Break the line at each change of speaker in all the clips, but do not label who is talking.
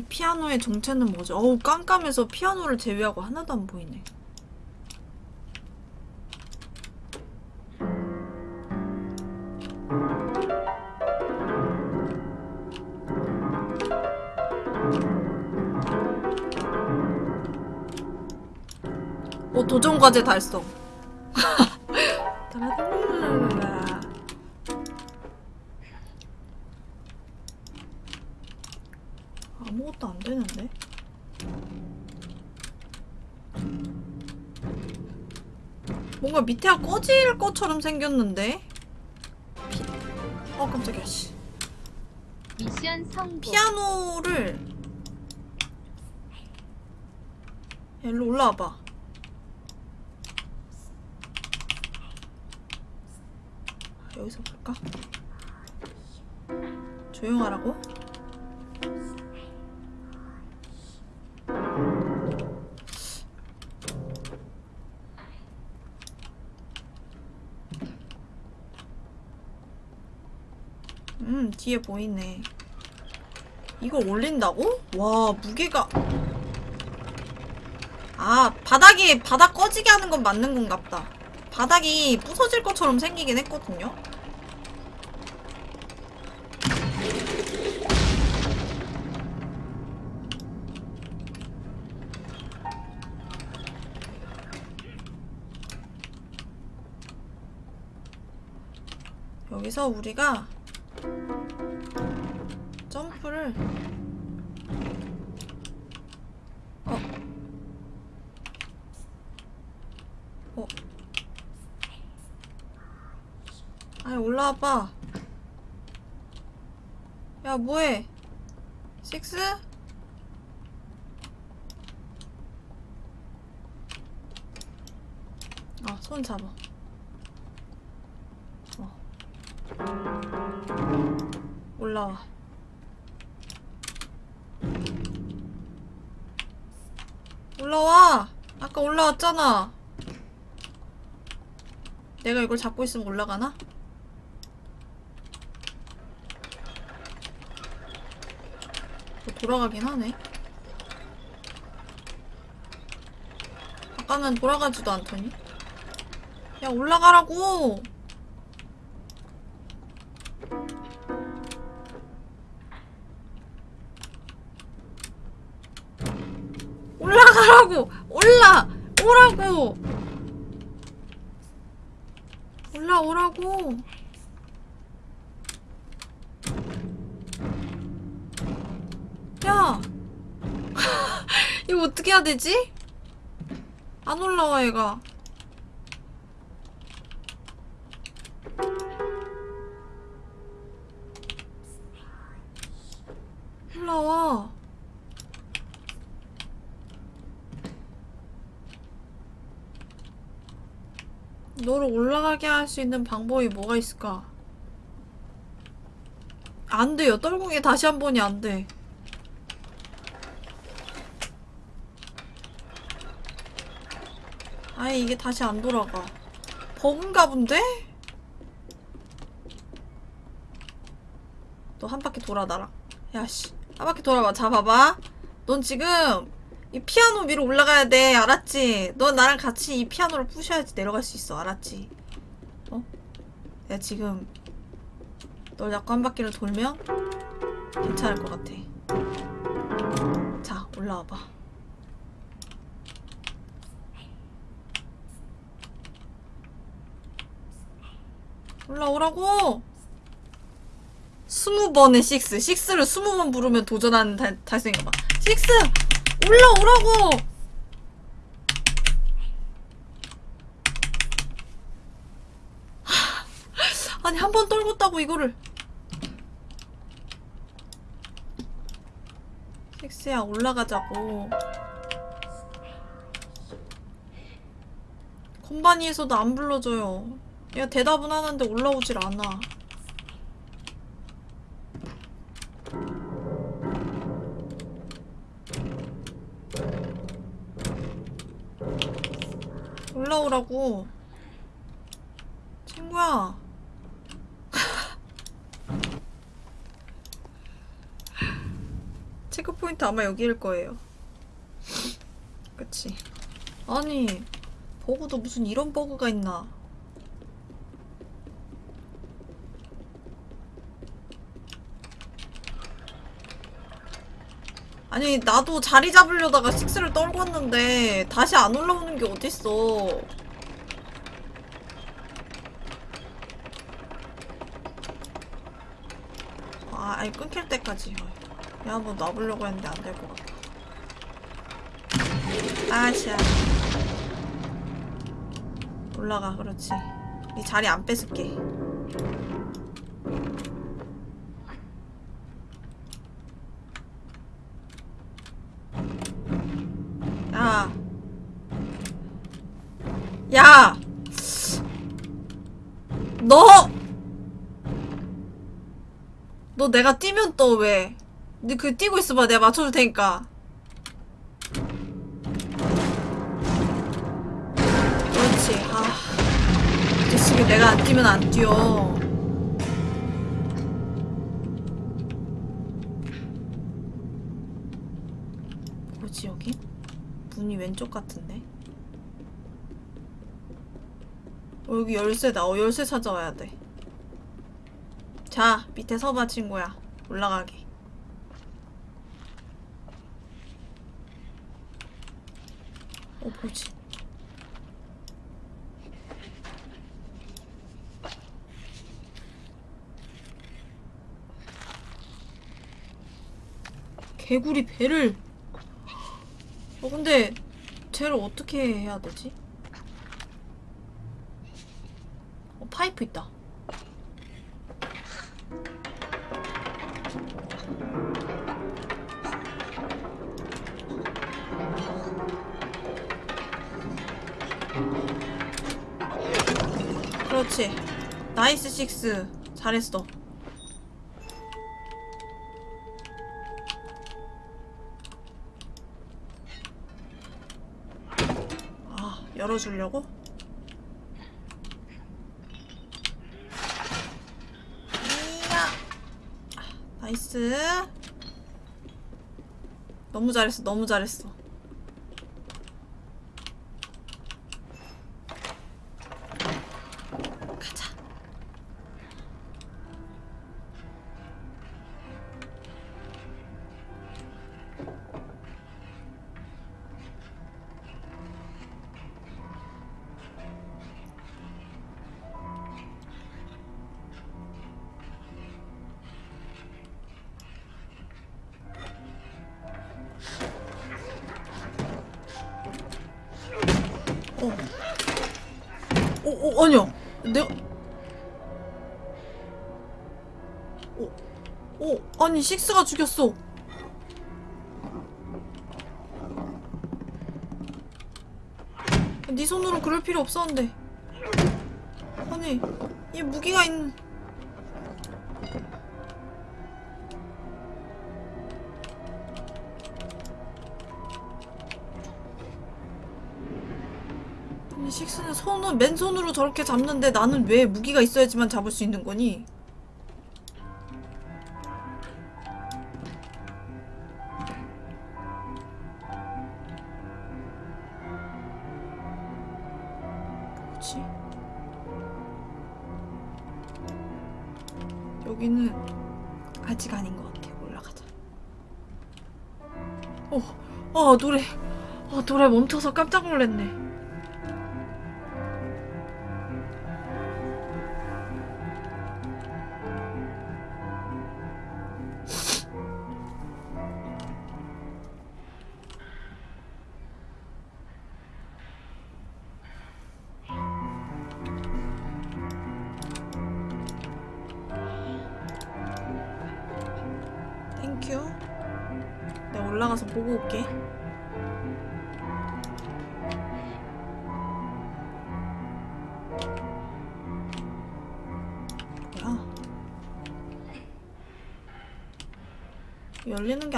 이 피아노의 정체는 뭐죠? 어우 깜깜해서 피아노를 제외하고 하나도 안 보이네. 오 도전 과제 달성. 뭔가 밑에가 꺼질 것처럼 생겼는데? 피... 어 깜짝이야 씨.
미션 성공.
피아노를 야, 일로 올라와봐 음 뒤에 보이네. 이걸 올린다고? 와 무게가. 아 바닥이 바닥 꺼지게 하는 건 맞는 건가 보다. 바닥이 부서질 것처럼 생기긴 했거든요. 여기서 우리가 어. 어. 아니 올라와봐 야 뭐해 식스? 아 손 잡아 어. 올라와! 아까 올라왔잖아. 내가 이걸 잡고 있으면 올라가나? 뭐 돌아가긴 하네. 아까는 돌아가지도 않더니. 야! 올라가라고! 올라! 오라고! 올라오라고! 야! 이거 어떻게 해야 되지? 안 올라와, 얘가. 올라와. 너를 올라가게 할 수 있는 방법이 뭐가 있을까? 안 돼요. 떨궁이 다시 한 번이 안 돼. 아예 이게 다시 안 돌아가. 버그인가 본데? 너 한 바퀴 돌아, 나랑. 야씨. 한 바퀴 돌아봐. 자, 봐봐. 넌 지금 이 피아노 위로 올라가야 돼 알았지? 너 나랑 같이 이 피아노를 부셔야지 내려갈 수 있어 알았지? 어? 내가 지금 널 잡고 한 바퀴를 돌면 괜찮을 것 같아 자 올라와봐 올라오라고 스무 번에 식스 식스를 스무 번 부르면 도전하는 달, 달성해봐 식스 올라오라고! 아니 한 번 떨궜다고 이거를. 섹스야 올라가자고. 컴바니에서도 안 불러줘요. 얘가 대답은 하는데 올라오질 않아 올라오라고 친구야 체크포인트 아마 여기일 거예요. 그치. 아니, 버그도 무슨 이런 버그가 있나. 아니, 나도 자리 잡으려다가 식스를 떨궜는데 다시 안 올라오는 게 어딨어. 아, 아니 끊길 때까지. 야, 한번 놔보려고 했는데 안 될 것 같아. 아시아. 올라가, 그렇지. 이 자리 안 뺏을게. 야. 야! 너! 너 내가 뛰면 또 왜? 니그 뛰고 있어봐. 내가 맞춰줄 테니까. 그렇지. 아. 이 자식이 내가 안 뛰면 안 뛰어. 뭐지, 여기? 문이 왼쪽 같은데? 어, 여기 열쇠다. 어, 열쇠 찾아와야 돼. 자, 밑에 서봐, 친구야. 올라가게. 어, 뭐지? 개구리 배를. 어, 근데, 쟤를 어떻게 해야 되지? 어, 파이프 있다. 그렇지. 나이스 식스. 잘했어. 아, 열어주려고? 이야. 아, 나이스. 너무 잘했어, 너무 잘했어. 아니, 식스가 죽였어. 네 손으로 그럴 필요 없었는데. 아니, 이 무기가 있는. 식스는 손은 맨손으로 저렇게 잡는데 나는 왜 무기가 있어야지만 잡을 수 있는 거니? 노래, 어 노래 멈춰서 깜짝 놀랐네.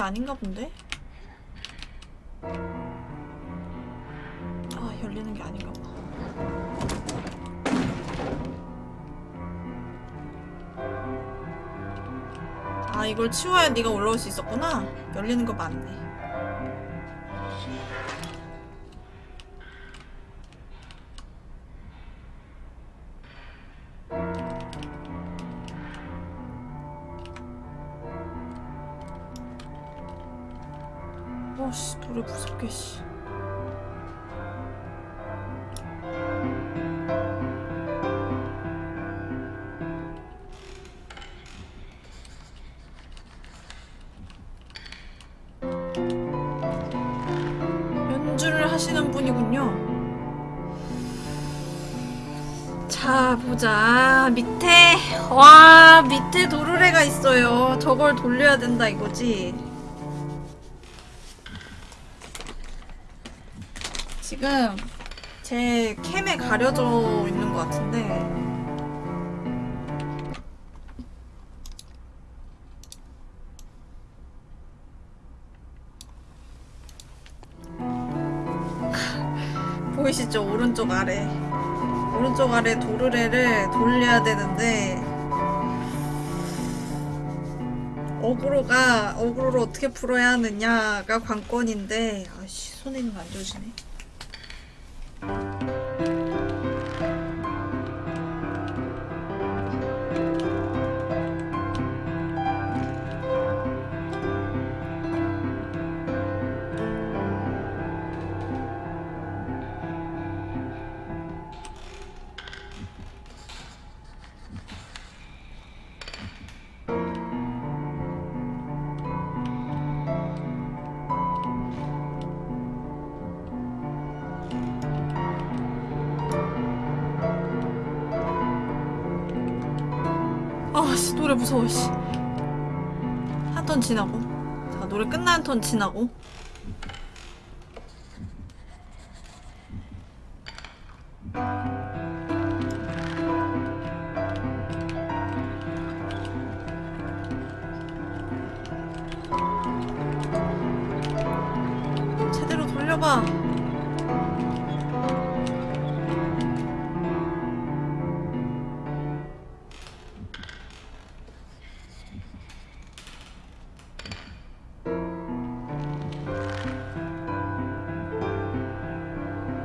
아닌가 본데? 아, 열리는 게 아닌가 봐. 아, 이걸 치워야 네가 올라올 수 있었구나. 열리는 거 맞네. 하시는 분이군요. 자, 보자. 밑에, 와, 밑에 도르래가 있어요. 저걸 돌려야 된다 이거지. 지금 제 캠에 가려져 있는 것 같은데. 오른쪽 아래. 오른쪽 아래 도르래를 돌려야 되는데 어그로가 어그로를 어떻게 풀어야 하느냐가 관건인데 아씨 손에 있는 거 안 좋으시네. 턴 지나고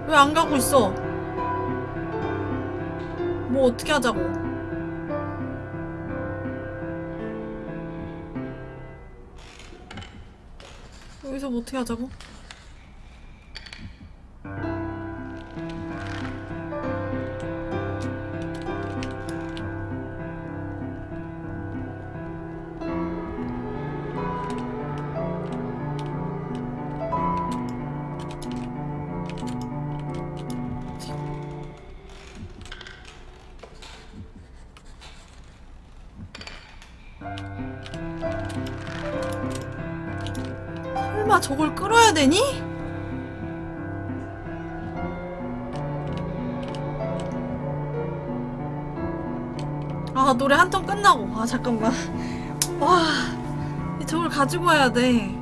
왜 안 가고 있어? 뭐 어떻게 하자고? 여기서 뭐 어떻게 하자고? 되니? 아 노래 한턴 끝나고. 아 잠깐만. 와 저걸 가지고 와야 돼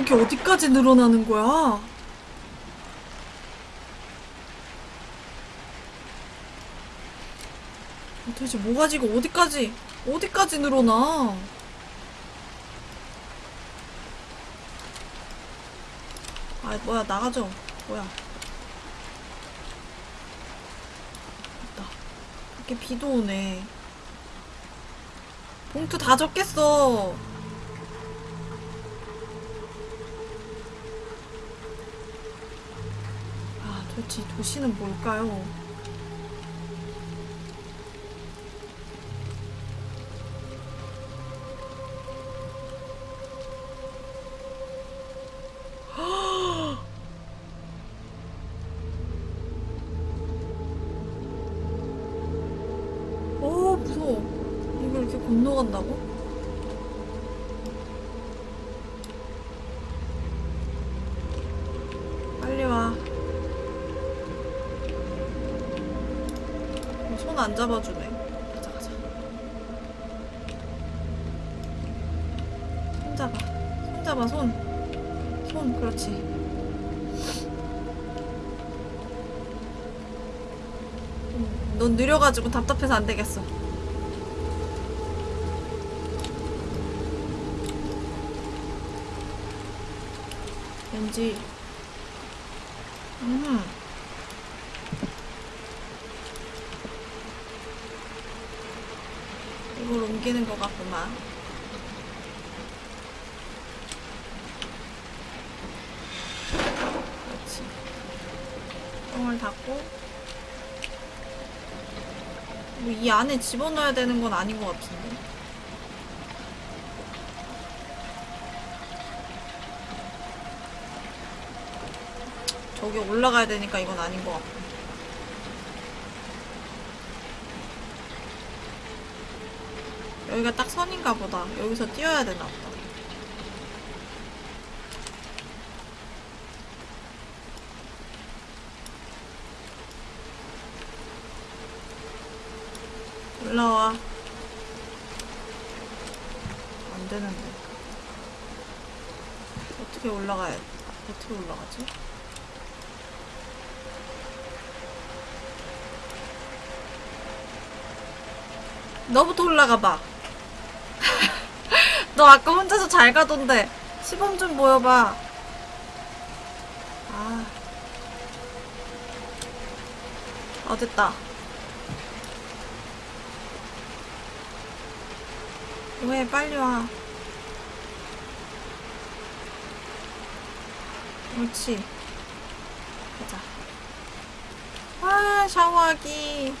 목이 어디까지 늘어나는 거야? 도대체 모가지가 어디까지 어디까지 늘어나? 아 뭐야 나가죠. 뭐야. 됐다. 밖에 비도 오네. 봉투 다 적겠어 도대체 이 도시는 뭘까요? 어 무서워 이걸 이렇게 건너간다고? 잡아주네. 가자 가자. 손 잡아. 손 잡아 손. 손 그렇지. 음, 넌 느려가지고 답답해서 안 되겠어. 왠지 음. 옮기는 것 같구만. 그렇지. 똥을 닫고 뭐 이 안에 집어넣어야 되는 건 아닌 것 같은데. 저기 올라가야 되니까 이건 아닌 것 같고. 여기가 딱 선인가 보다. 여기서 뛰어야 되나 보다. 올라와. 안 되는데. 어떻게 올라가야, 어떻게 올라가지? 너부터 올라가 봐. 너 아까 혼자서 잘 가던데 시범 좀 보여봐. 아, 어 됐다. 왜 빨리 와. 옳지. 가자. 아 샤워하기.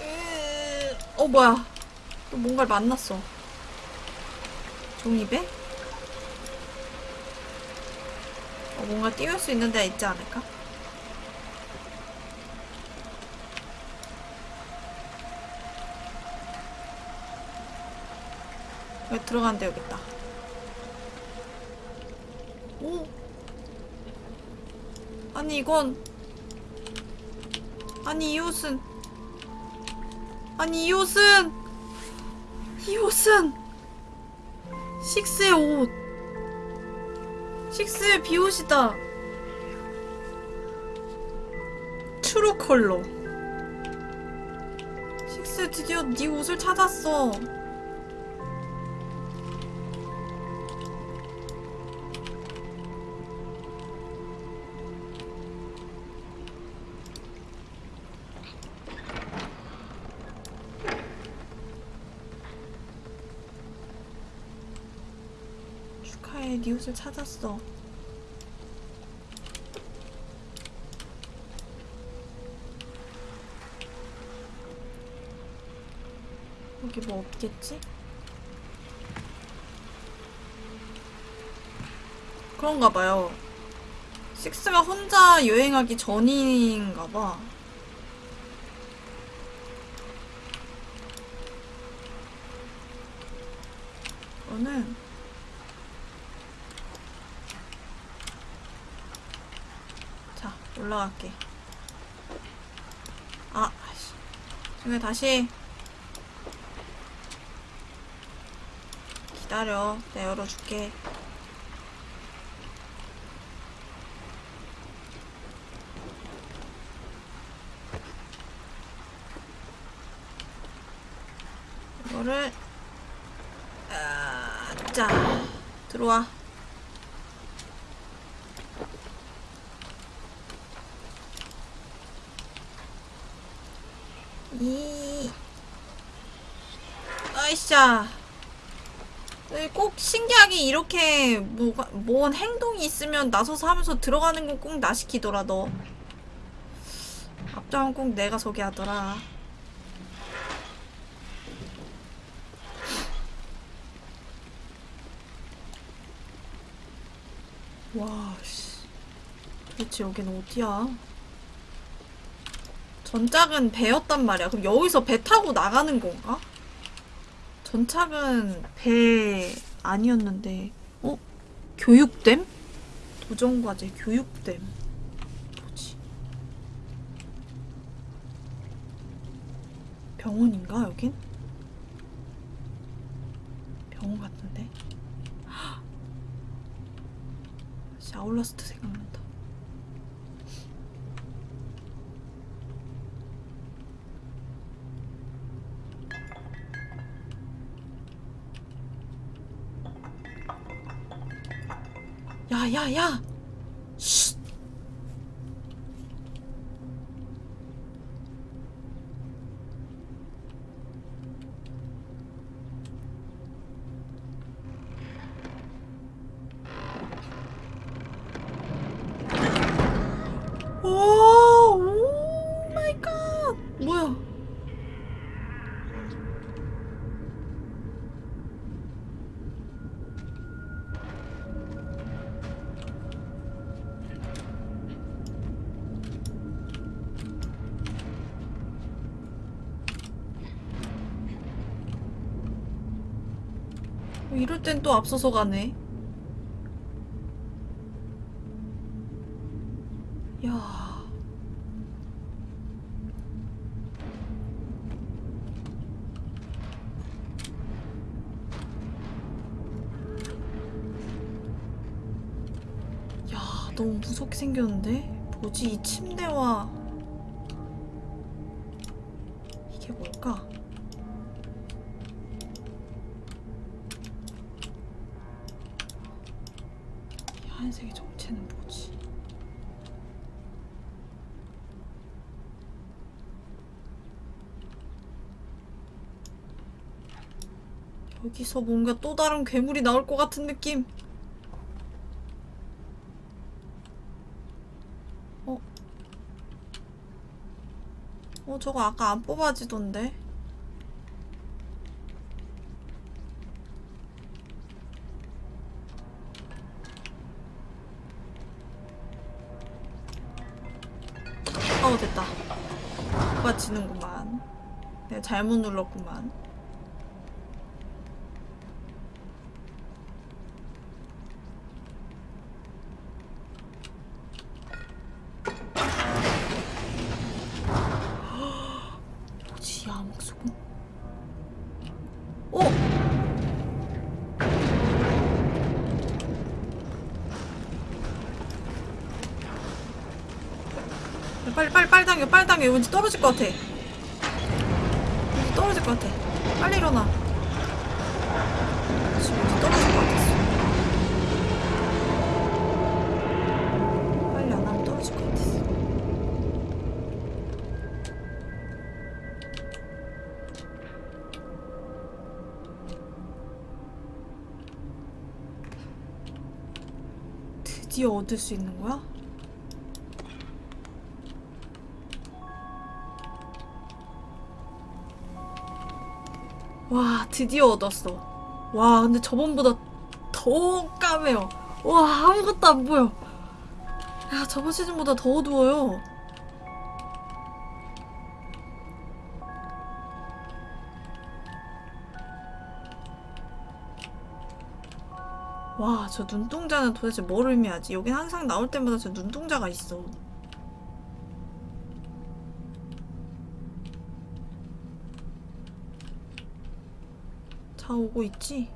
으, 어 뭐야 또 뭔가를 만났어 종이배? 어 뭔가 띄울 수 있는 데가 있지 않을까? 여기 들어가는데 여기 있다 오 아니 이건 아니 이 옷은 아니 이 옷은 이 옷은 식스의 옷. 식스의 비옷이다. 트루 컬러. 식스 드디어 네 옷을 찾았어 옷을 찾았어. 여기 뭐 없겠지? 그런가 봐요. 식스가 혼자 여행하기 전인가 봐. 이거는 자 올라갈게 아 이거 다시 기다려. 내가 열어줄게. 이거를 아, 자 들어와. 이 네, 꼭 신기하게 이렇게 뭐가 뭔 행동이 있으면 나서서 하면서 들어가는 건 꼭 나 시키더라 너. 앞장은 꼭 내가 서게 하더라. 와 씨. 도대체 여긴 어디야? 전작은 배였단 말이야. 그럼 여기서 배 타고 나가는 건가? 전작은 배 아니었는데, 어? 교육댐? 도전과제 교육댐. 뭐지? 병원인가, 여긴? 병원 같은데? 샤울라스트 생각난다. 야, 야, 야! 땐 또 앞서서 가네. 야. 야, 너무 무섭게 생겼는데? 뭐지, 이 침대와. 이게 뭘까? 이 하얀색의 정체는 뭐지? 여기서 뭔가 또 다른 괴물이 나올 것 같은 느낌. 어? 어, 저거 아까 안 뽑아지던데? 어, 됐다. 뽑아지는구만. 내가 잘못 눌렀구만. 뭐지, 암흑소금? 어! 빨리 빨리 당겨 왠지 떨어질 것 같아. 왠지 떨어질 것 같아. 빨리 일어나. 지금 왠지 떨어질 것 같았어. 빨리 안 하면 떨어질 것 같았어. 드디어 얻을 수 있는 거야? 드디어 얻었어. 와 근데 저번보다 더 까매요. 와 아무것도 안 보여. 야 저번 시즌보다 더 어두워요. 와 저 눈동자는 도대체 뭘 의미하지? 여긴 항상 나올 때마다 저 눈동자가 있어 다 오고 있지?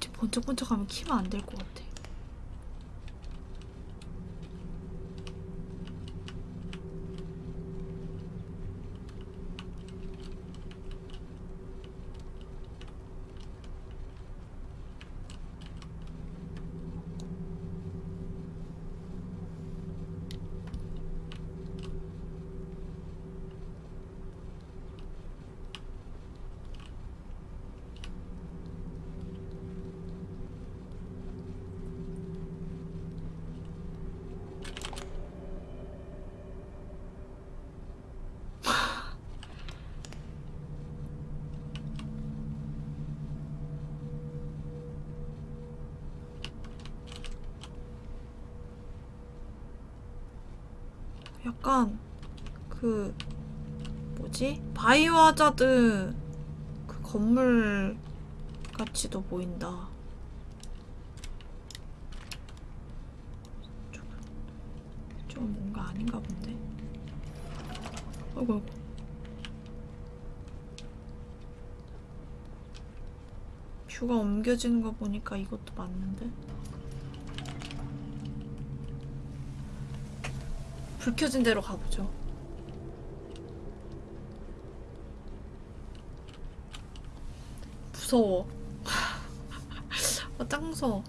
번쩍번쩍하면 키면 안 될 것 같아. 약간 그 뭐지? 바이오 하자드 그 건물 같이도 보인다. 좀 뭔가 아닌가 본데. 아이고 아이고. 뷰가 옮겨지는 거 보니까 이것도 맞는데. 불 켜진 대로 가보죠. 무서워. 아, 짱 무서워.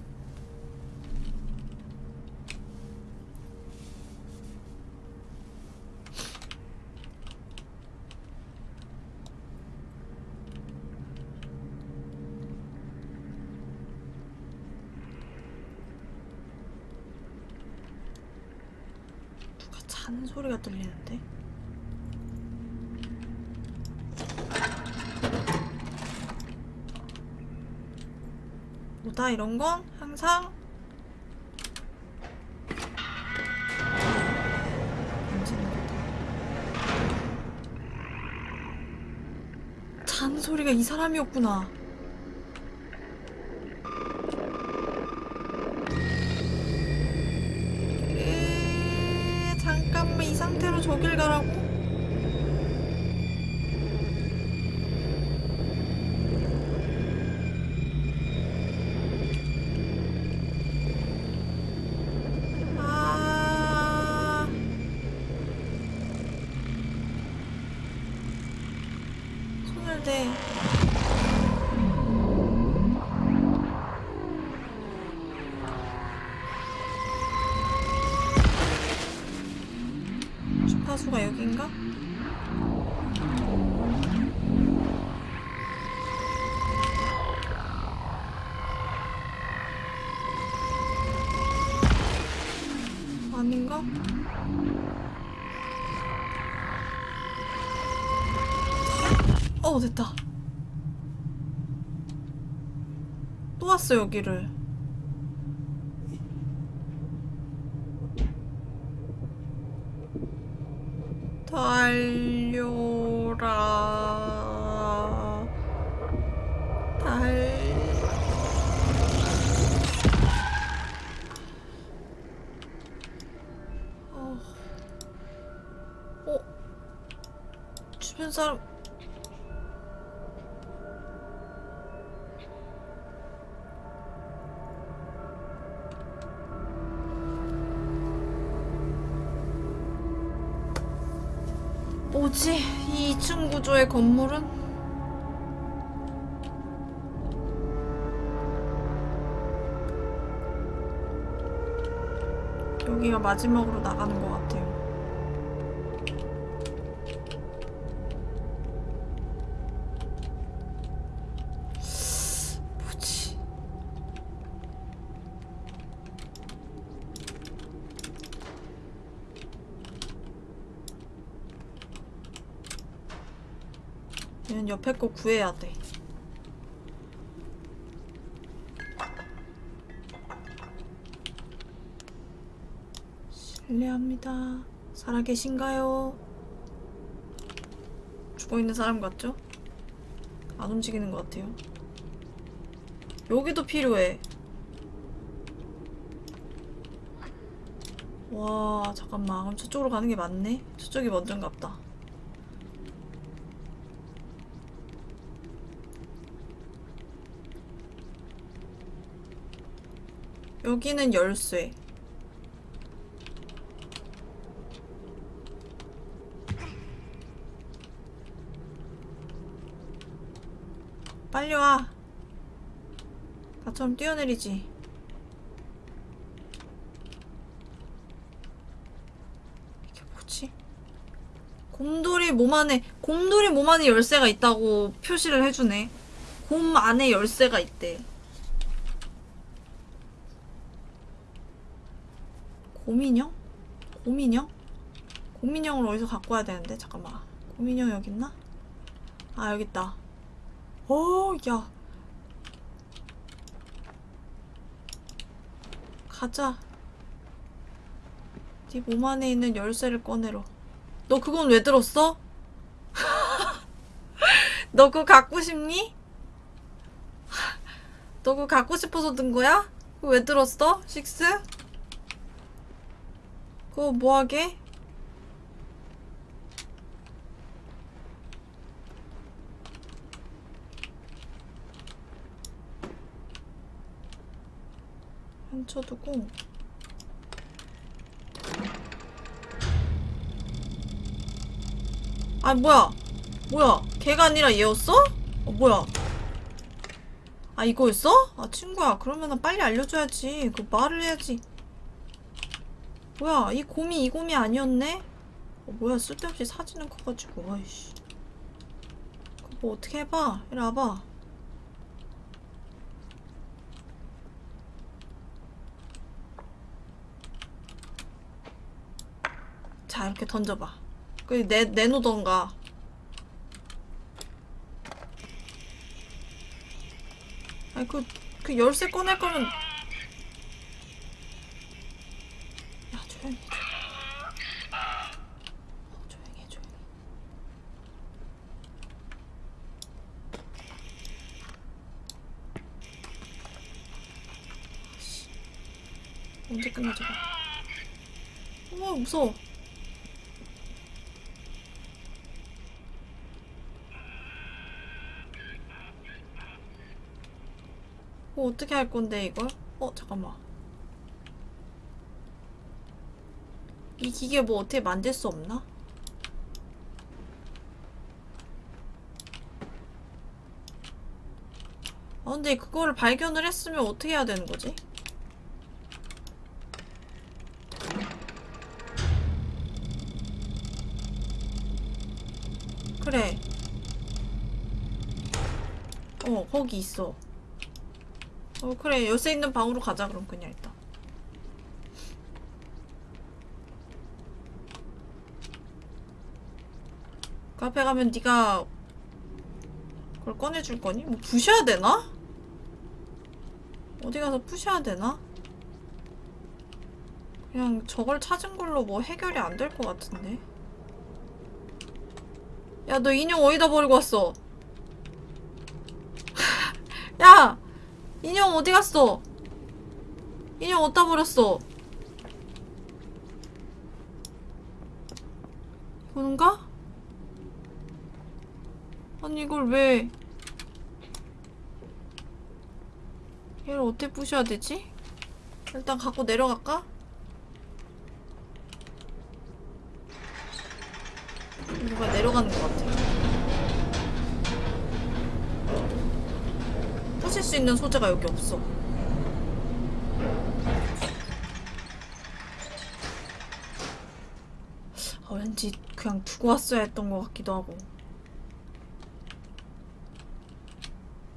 소리가 들리는데? 뭐다 이런 건 항상 만지는 거다. 자는 소리가 이 사람이었구나. 에, 잠깐만 이 상태로 저길 가라고? 아. 손을 대. 주파수가 여긴가? 아닌가? 어 됐다 또 왔어 여기를 달려라 달 어. 어? 주변 사람 구조의 건물은? 여기가 마지막으로 나가는 것 같아요. 옆에 거 구해야 돼. 실례합니다. 살아계신가요? 죽어있는 사람 같죠? 안 움직이는 것 같아요. 여기도 필요해. 와 잠깐만 그럼 저쪽으로 가는 게 맞네 저쪽이 먼저인가 보다 여기는 열쇠 빨리 와 나처럼 뛰어내리지 이게 뭐지? 곰돌이 몸 안에 곰돌이 몸 안에 열쇠가 있다고 표시를 해주네. 곰 안에 열쇠가 있대. 곰인형? 곰인형? 곰인형을 어디서 갖고 와야 되는데 잠깐만. 곰인형 여기 있나? 아 여기 있다. 오, 야. 가자. 네 몸 안에 있는 열쇠를 꺼내러. 너 그건 왜 들었어? 너 그거 갖고 싶니? 너 그거 갖고 싶어서 든 거야? 왜 들었어? 식스? 그거 뭐하게? 훔쳐두고. 아 뭐야? 뭐야? 걔가 아니라 얘였어? 어 뭐야? 아 이거였어? 아 친구야. 그러면은 빨리 알려줘야지. 그 말을 해야지 뭐야 이 곰이 이 곰이 아니었네? 어, 뭐야 쓸데없이 사진은 커가지고. 아이씨. 뭐 어떻게 해봐. 이리 와봐. 자 이렇게 던져봐. 그 내, 내놓던가. 아니 그, 그 열쇠 꺼낼 거면 야 조용히 해 조용히 해. 어, 조용히 해 조용히 아씨 언제 끝나지 어 무서워 어, 어떻게 할 건데, 이걸? 어, 잠깐만. 이 기계 뭐 어떻게 만들 수 없나? 아, 근데 그거를 발견을 했으면 어떻게 해야 되는 거지? 어, 거기 있어. 어 그래 열쇠 있는 방으로 가자 그럼 그냥 일단 카페 가면 네가 그걸 꺼내줄 거니? 뭐 부셔야 되나? 어디 가서 부셔야 되나? 그냥 저걸 찾은 걸로 뭐 해결이 안 될 것 같은데 야 너 인형 어디다 버리고 왔어? 야! 인형 어디 갔어? 인형 어디다 버렸어? 이건가? 아니 이걸 왜 얘를 어떻게 부셔야 되지? 일단 갖고 내려갈까? 누가 내려가는 것 같아 수 있는 소재가 여기 없어. 아, 왠지 그냥 두고 왔어야 했던 것 같기도 하고.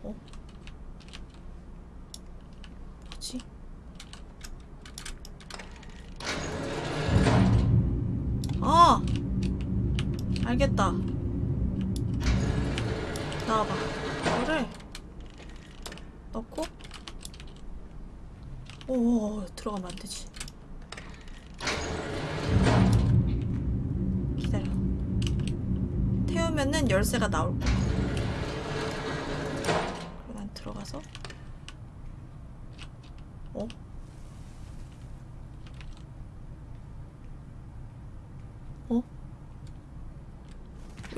어? 뭐지? 아! 알겠다. 나와봐. 오 들어가면 안 되지 기다려 태우면은 열쇠가 나올 거야 난 들어가서 어? 어?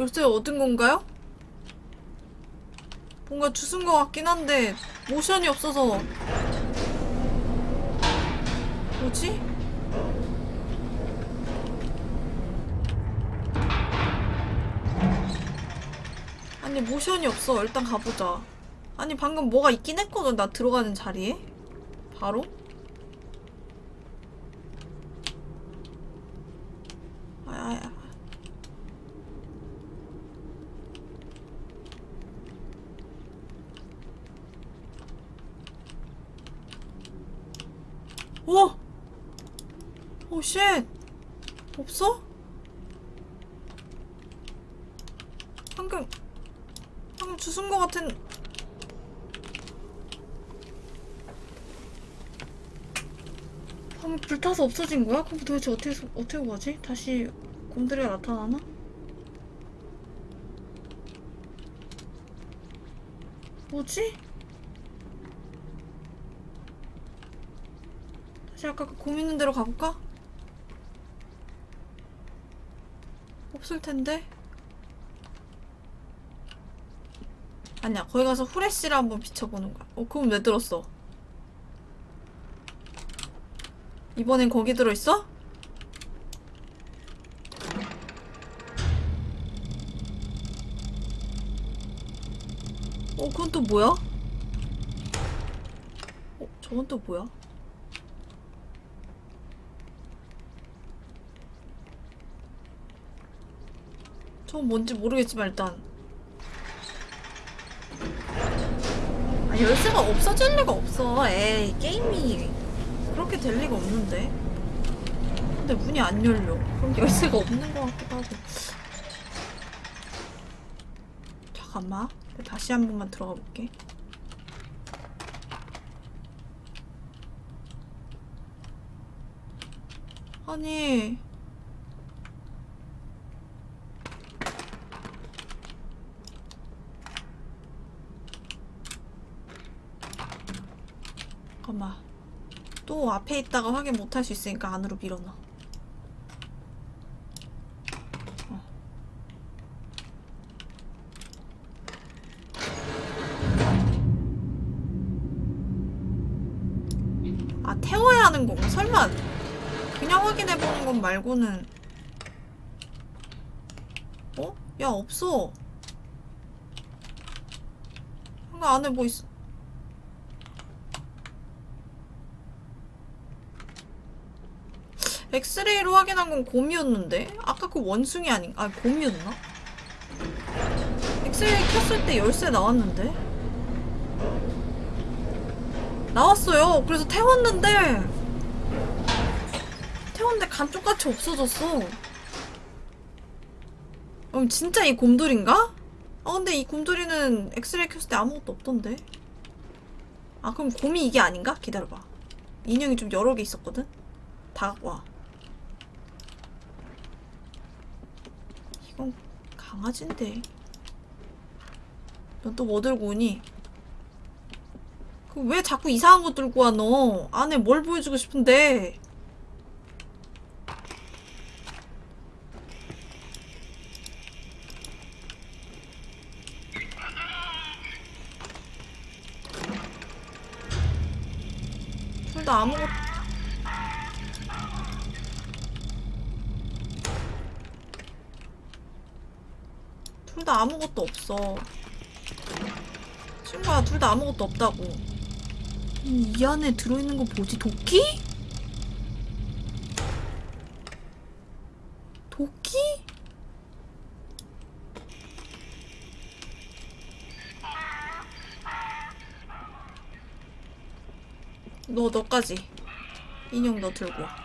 열쇠 얻은 건가요? 뭔가 주순 것 같긴 한데 모션이 없어서 뭐지? 아니 모션이 없어. 일단 가보자. 아니 방금 뭐가 있긴 했거든 나 들어가는 자리에. 바로 아야야 오! 오, shit! 없어? 방금, 방금 주순 것 같은. 방금 불타서 없어진 거야? 그럼 도대체 어떻게, 소- 어떻게 가지? 다시 곰돌이가 나타나나? 뭐지? 다시 아까 그 고민인 대로 가볼까? 없을 텐데. 아니야, 거기 가서 후레쉬를 한번 비춰보는 거야. 어, 그럼 왜 들었어? 이번엔 거기 들어있어? 어, 그건 또 뭐야? 어, 저건 또 뭐야? 저건 뭔지 모르겠지만 일단. 아 열쇠가 없어질 리가 없어. 에이 게임이 그렇게 될 리가 없는데. 근데 문이 안 열려. 그럼 열쇠가 없는 것 같기도 하고. 잠깐만 다시 한 번만 들어가 볼게. 아니 잠깐만 또 앞에 있다가 확인 못할 수 있으니까 안으로 밀어넣어 어. 아 태워야 하는 건가? 설마 그냥 확인해보는 건 말고는 어? 야 없어 그 안에 뭐 있어 엑스레이로 확인한 건 곰이었는데? 아까 그 원숭이 아닌가? 아, 곰이었나? 엑스레이 켰을 때 열쇠 나왔는데? 나왔어요. 그래서 태웠는데, 태웠는데 감쪽같이 없어졌어. 그럼 진짜 이 곰돌인가? 아, 근데 이 곰돌이는 엑스레이 켰을 때 아무것도 없던데? 아, 그럼 곰이 이게 아닌가? 기다려봐. 인형이 좀 여러 개 있었거든? 다 와. 이건 강아지인데. 넌 또 뭐 들고 오니? 그왜 자꾸 이상한 거 들고 와, 너? 안에 뭘 보여주고 싶은데? 없어. 친구야, 둘 다 아무것도 없다고. 이, 이 안에 들어있는 거 뭐지? 도끼? 도끼? 너, 너까지. 인형 너 들고 와.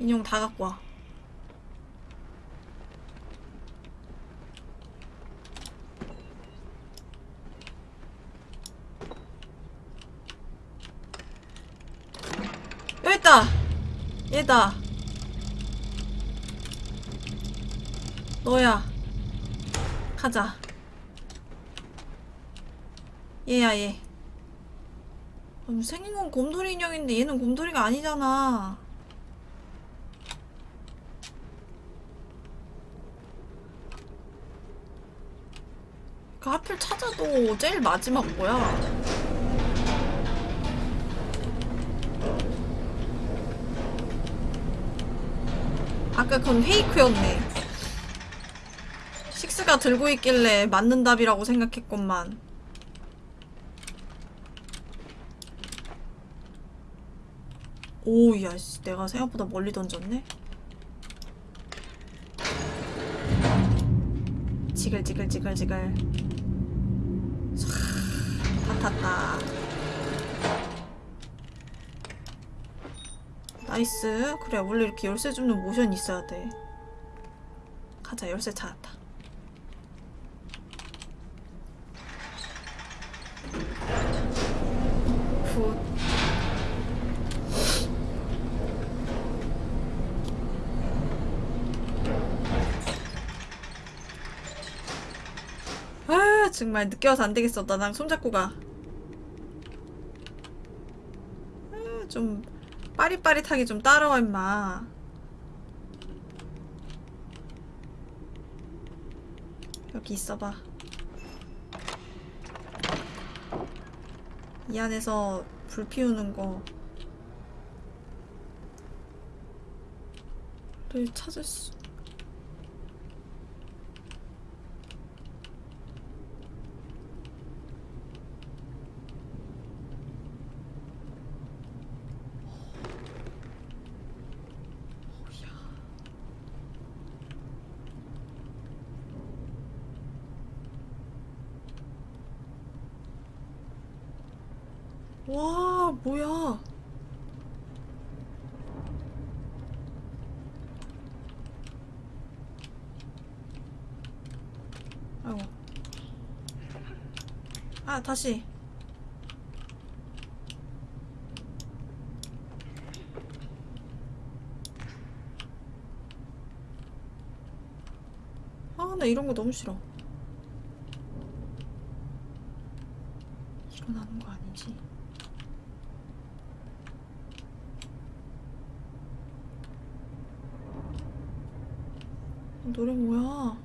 인형 다 갖고 와. 됐다. 얘다. 너야. 가자. 얘야 얘. 생긴 건 곰돌이 인형인데 얘는 곰돌이가 아니잖아. 그 하필 찾아도 제일 마지막 뭐야. 아까 그건 페이크였네. 식스가 들고 있길래 맞는 답이라고 생각했건만. 오, 야, 씨, 내가 생각보다 멀리 던졌네? 지글지글지글지글. 촤, 다 탔다. nice. 그래, 원래 이렇게 열쇠 줍는 모션이 있어야 돼. 가자, 열쇠 찾았다. 굿. 아 정말 늦게 와서 안 되겠어 나랑 손잡고 가. 아, 좀 빠릿빠릿하게 좀 따라와 임마. 여기 있어봐. 이 안에서 불 피우는 거를 찾을 수. 와, 뭐야. 아이고. 아, 다시. 아, 나 이런 거 너무 싫어. 일어나는 거 아니지? 노래 뭐야?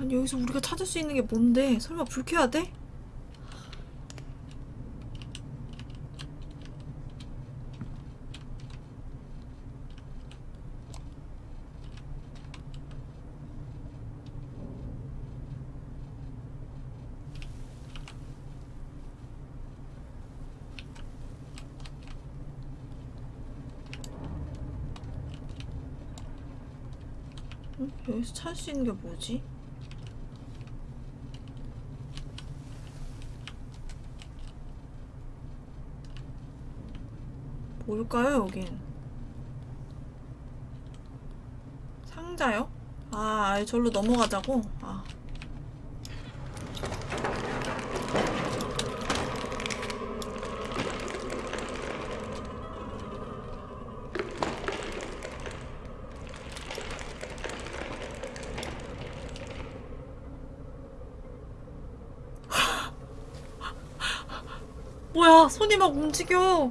아니 여기서 우리가 찾을 수 있는 게 뭔데? 설마 불 켜야 돼? 응? 여기서 찾을 수 있는 게 뭐지? 뭘까요, 여긴? 상자요? 아, 아예 절로 넘어가자고? 아. 뭐야, 손이 막 움직여.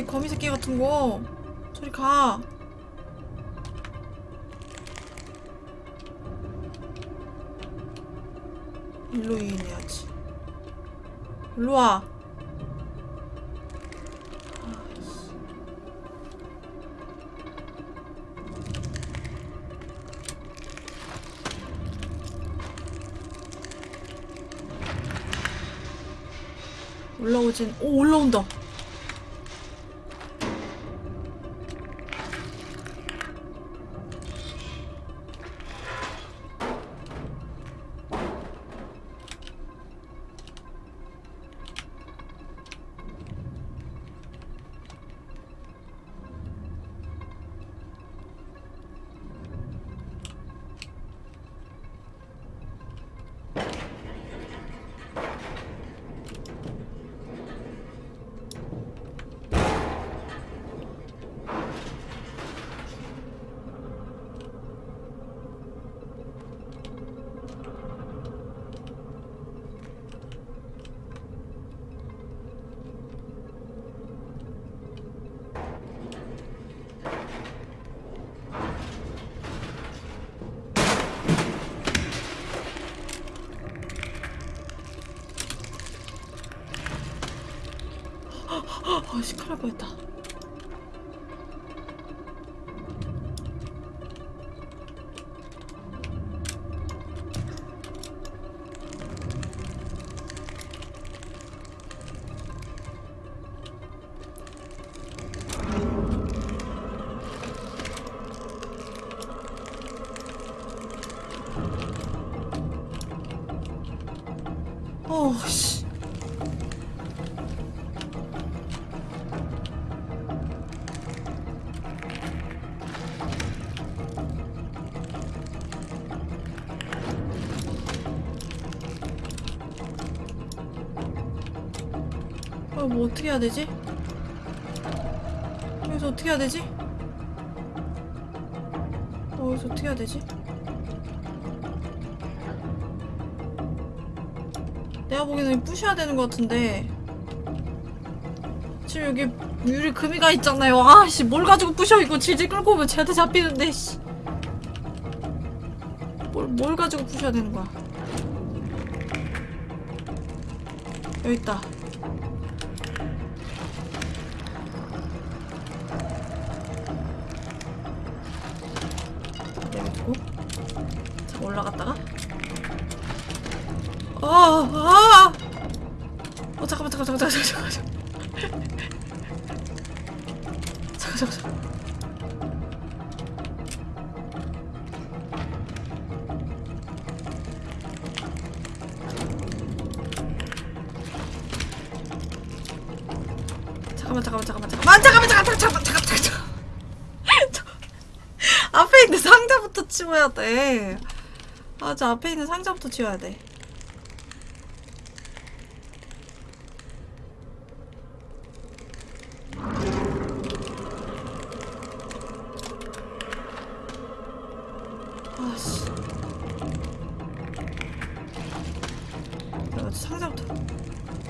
이 거미 새끼 같은 거. 저리 가. 일로 유인해야지. 일로 와. 아이씨. 올라오진, 오, 올라온다. 아 시끄러 보였다. 어떻게 해야 되지? 여기서 어떻게 해야 되지? 어, 여기서 어떻게 해야 되지? 내가 보기에는 부셔야 되는 것 같은데 지금 여기 유리 금이가 있잖아요 아씨 뭘 가지고 부셔 이거 질질 끌고 오면 쟤한테 잡히는데 씨. 뭘, 뭘 가지고 부셔야 되는 거야 여기 있다 상자부터 치워야 돼. 아, 저 앞에 있는 상자부터 치워야 돼.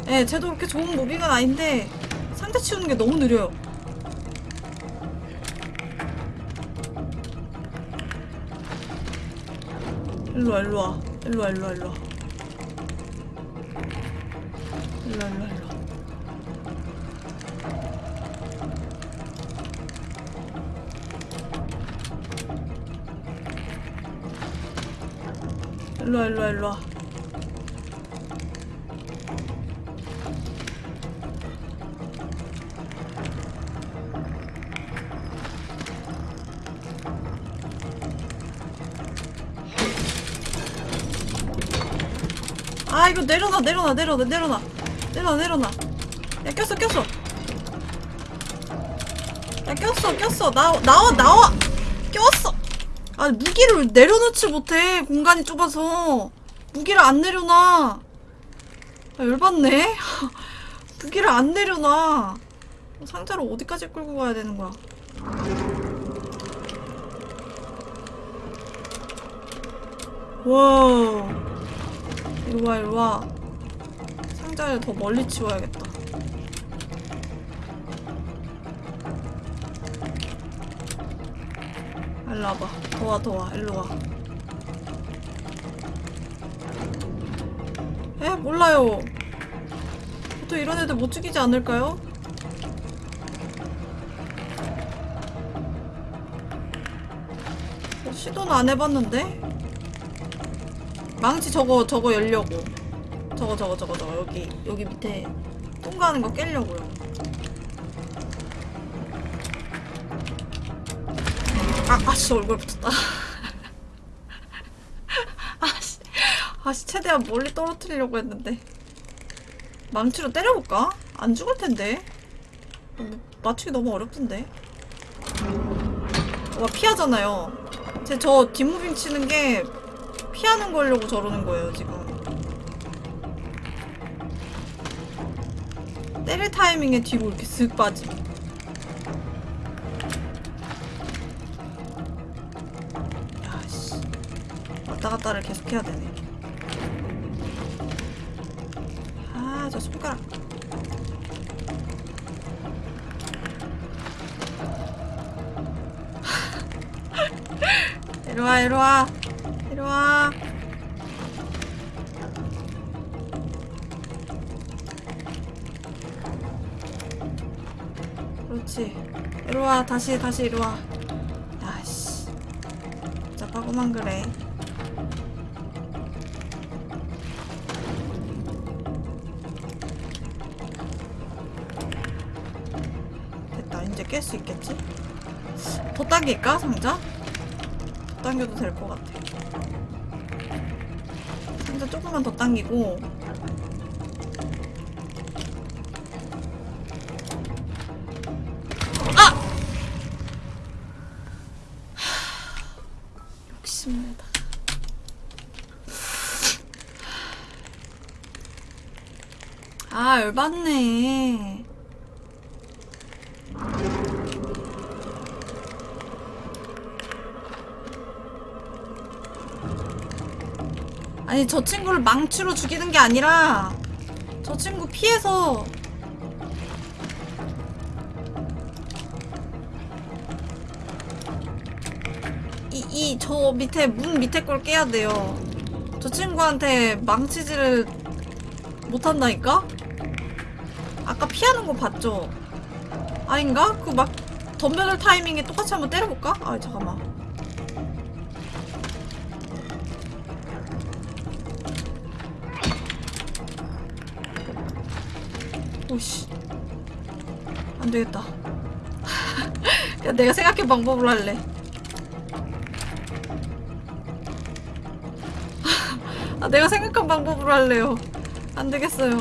예, 쟤도 그렇게 좋은 무빙은 아닌데 상자 치우는 게 너무 느려요. 일로 와, 일로 와, 일로 와, 일로 와, 일로 와. 일로 와, 일로 와, 일로 와. 일로 와, 일로 와, 일로 와. 내려놔 내려놔 내려놔. 내려놔 내려놔. 내려놔 야 꼈어 꼈어. 야 꼈어 꼈어. 나와 나와 나와. 꼈어. 아 무기를 내려놓지 못해 공간이 좁아서. 무기를 안 내려놔. 아 열받네. 무기를 안 내려놔. 상자를 어디까지 끌고 가야 되는 거야? 와 일로와 일로와 상자를 더 멀리 치워야겠다. 일로 와봐. 더와 더와. 일로 와. 에? 몰라요. 보통 이런 애들 못 죽이지 않을까요? 시도는 안 해봤는데? 망치 저거 저거 열려고 저거 저거 저거 저거. 여기 여기 밑에 통과하는 거 깨려고요. 아 아씨 얼굴 붙었다. 아씨 아씨 최대한 멀리 떨어뜨리려고 했는데. 망치로 때려볼까? 안 죽을 텐데. 뭐, 맞추기 너무 어렵던데. 와 피하잖아요. 제 저 뒷무빙 치는 게 피하는 거려고 저러는 거예요, 지금. 때릴 타이밍에 뒤로 이렇게 쓱 빠짐. 야씨. 왔다 갔다를 계속 해야 되네. 아, 저 손가락. 이리와. 이리와. 다시 다시 이리 와. 야씨. 빠고만 그래. 됐다. 이제 깰 수 있겠지? 더 당길까 상자? 더 당겨도 될 것 같아. 상자 조금만 더 당기고 욕심내다. 아, 열받네. 아니, 저 친구를 망치로 죽이는 게 아니라, 저 친구 피해서. 저 밑에, 문 밑에 걸 깨야 돼요. 저 친구한테 망치질을 못한다니까? 아까 피하는 거 봤죠? 아닌가? 그 막 덤벼들 타이밍에 똑같이 한번 때려볼까? 아 잠깐만. 오씨. 안 되겠다. 야, 내가 생각해 방법을 할래. 아, 내가 생각한 방법으로 할래요. 안 되겠어요.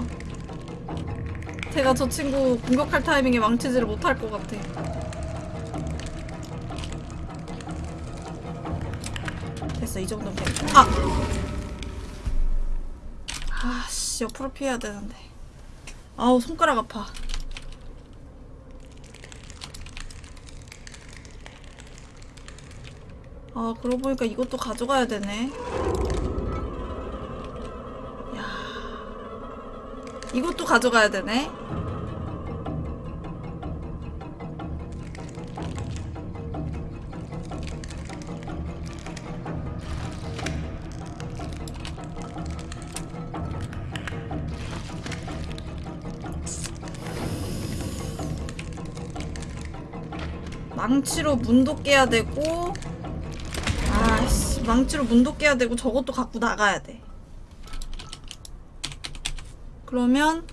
제가 저 친구 공격할 타이밍에 망치지를 못할 것 같아. 됐어, 이 정도면 돼. 아! 아씨, 옆으로 피해야 되는데. 아우, 손가락 아파. 아, 그러고 보니까 이것도 가져가야 되네. 이것도 가져가야 되네. 망치로 문도 깨야 되고 아씨 망치로 문도 깨야 되고 저것도 갖고 나가야 돼. 그러면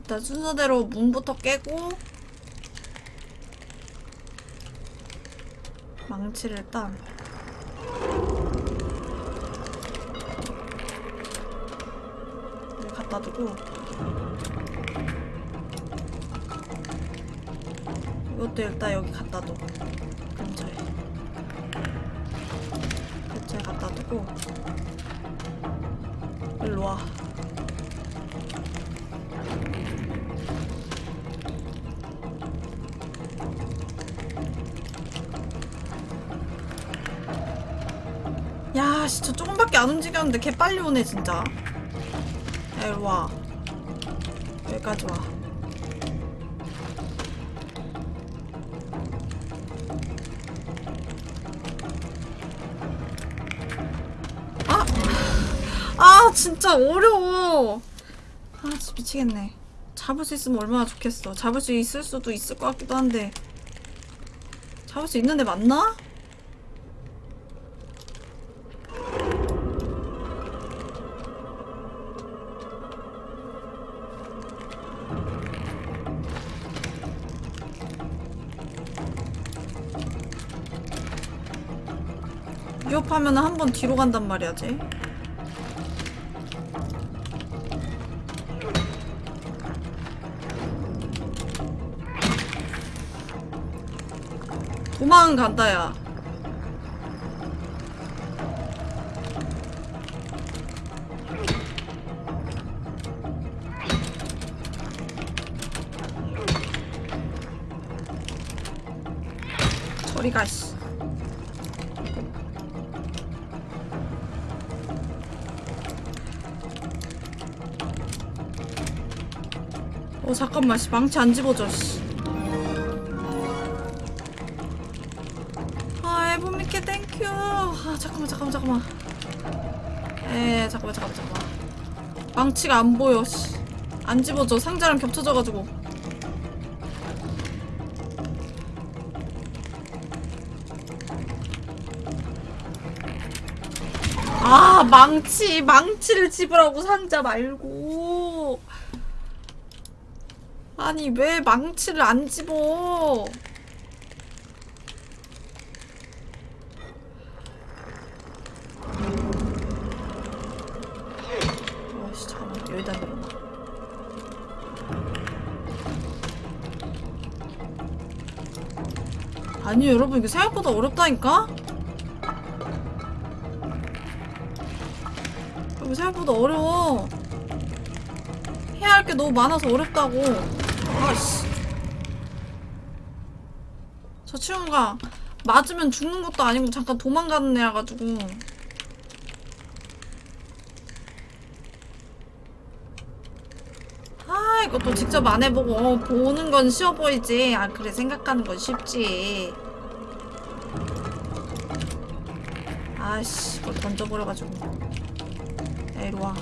일단 순서대로 문부터 깨고 망치를 일단 갖다 두고. 이것도 일단 여기 갖다 둬. 근처에. 근처에 갖다 두고. 일로 와 안 움직였는데 개 빨리 오네, 진짜. 야, 이리 와. 여기까지 와. 아! 아, 진짜 어려워. 아, 진짜 미치겠네. 잡을 수 있으면 얼마나 좋겠어. 잡을 수 있을 수도 있을 것 같기도 한데. 잡을 수 있는데 맞나? 번 뒤로 간단 말이야, 쟤. 도망 간다, 야. 저리 가, 씨. 잠깐만 씨. 망치 안 집어져 씨. 아 에보미케 thank you. 아 잠깐만 잠깐만 잠깐만. 에 잠깐만 잠깐만 잠깐만. 망치가 안 보여 씨. 안 집어져 상자랑 겹쳐져가지고. 아 망치 망치를 집으라고 상자 말고. 아니 왜 망치를 안 집어? 아니 여러분 이거 생각보다 어렵다니까? 이거 생각보다 어려워. 해야 할 게 너무 많아서 어렵다고 아씨. 저 친구가 맞으면 죽는 것도 아니고 잠깐 도망가는 애라 가지고. 아 이것도 직접 안 해보고 어, 보는 건 쉬워 보이지? 아 그래 생각하는 건 쉽지. 아씨 이걸 던져버려가지고. 야 이리와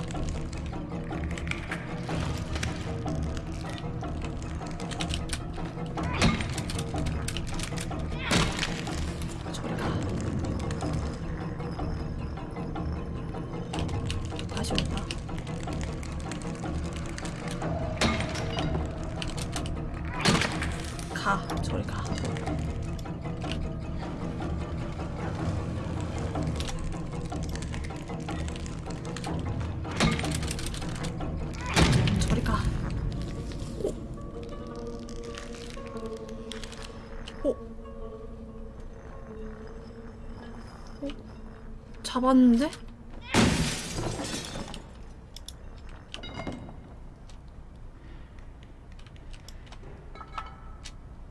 잡았는데?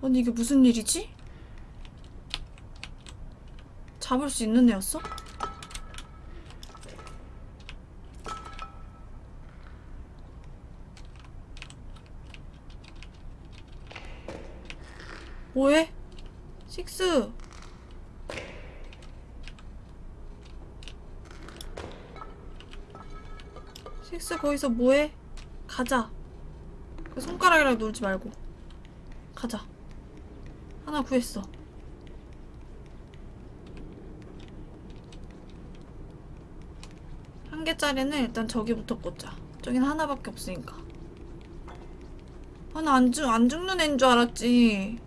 아니 이게 무슨 일이지? 잡을 수 있는 애였어? 뭐해? 식스 식스 거기서 뭐해? 가자. 그 손가락이랑 놀지 말고. 가자. 하나 구했어. 한 개짜리는 일단 저기부터 꽂자. 저긴 하나밖에 없으니까. 아나 안, 죽, 안 죽는 애인 줄 알았지